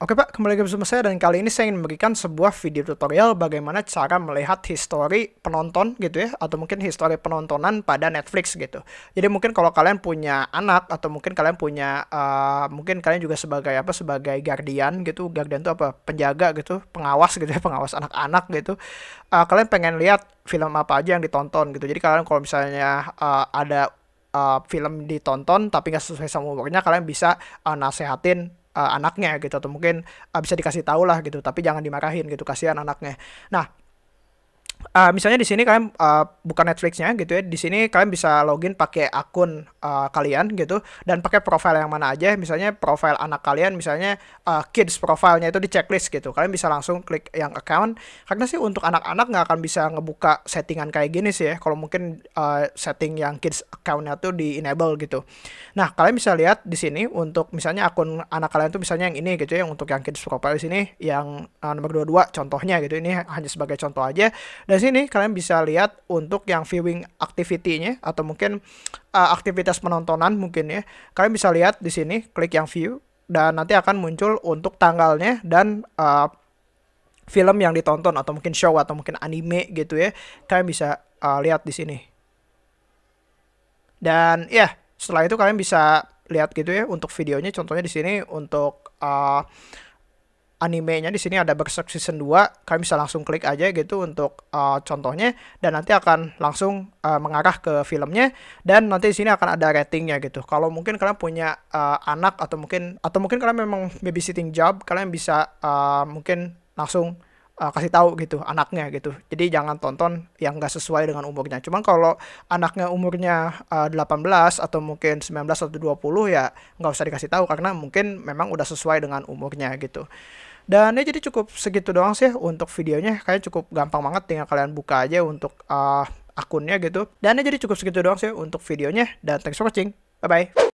Oke Pak, kembali lagi bersama saya dan kali ini saya ingin memberikan sebuah video tutorial bagaimana cara melihat history penonton gitu ya atau mungkin history penontonan pada Netflix gitu. Jadi mungkin kalau kalian punya anak atau mungkin kalian punya uh, mungkin kalian juga sebagai apa sebagai guardian gitu. Guardian itu apa? Penjaga gitu, pengawas gitu ya, pengawas anak-anak gitu. Uh, kalian pengen lihat film apa aja yang ditonton gitu. Jadi kalian kalau misalnya uh, ada uh, film ditonton tapi nggak sesuai sama umurnya kalian bisa uh, nasehatin uh, anaknya gitu atau mungkin uh, bisa dikasih tahu lah gitu tapi jangan dimarahin gitu kasihan anaknya. Nah uh, misalnya di sini kalian uh, bukan Netflixnya gitu ya di sini kalian bisa login pakai akun uh, kalian gitu dan pakai profile yang mana aja misalnya profile anak kalian misalnya uh, kids profilenya itu di checklist gitu. Kalian bisa langsung klik yang account karena sih untuk anak-anak nggak akan bisa ngebuka settingan kayak gini sih ya kalau mungkin uh, setting yang kids accountnya tuh di enable gitu. Nah kalian bisa lihat di sini untuk misalnya akun anak kalian tuh misalnya yang ini gitu ya untuk yang kids profile di sini yang uh, nomor 22 contohnya gitu ini hanya sebagai contoh aja dan sini kalian bisa lihat untuk yang viewing activity-nya atau mungkin uh, aktivitas penontonan mungkin ya. Kalian bisa lihat di sini, klik yang view dan nanti akan muncul untuk tanggalnya dan uh, film yang ditonton atau mungkin show atau mungkin anime gitu ya. Kalian bisa uh, lihat di sini. Dan ya, setelah itu kalian bisa lihat gitu ya untuk videonya contohnya di sini untuk uh, animenya di sini ada Berserk Season 2, kalian bisa langsung klik aja gitu untuk uh, contohnya dan nanti akan langsung uh, mengarah ke filmnya dan nanti di sini akan ada ratingnya gitu. Kalau mungkin kalian punya uh, anak atau mungkin atau mungkin kalian memang babysitting job, kalian bisa uh, mungkin langsung uh, kasih tahu gitu anaknya gitu. Jadi jangan tonton yang nggak sesuai dengan umurnya. Cuman kalau anaknya umurnya uh, 18 atau mungkin 19 atau 20 ya nggak usah dikasih tahu karena mungkin memang udah sesuai dengan umurnya gitu. Dan ya jadi cukup segitu doang sih untuk videonya. Kayak cukup gampang banget tinggal kalian buka aja untuk uh, akunnya gitu. Dan ya jadi cukup segitu doang sih untuk videonya. Dan thanks for watching. Bye-bye.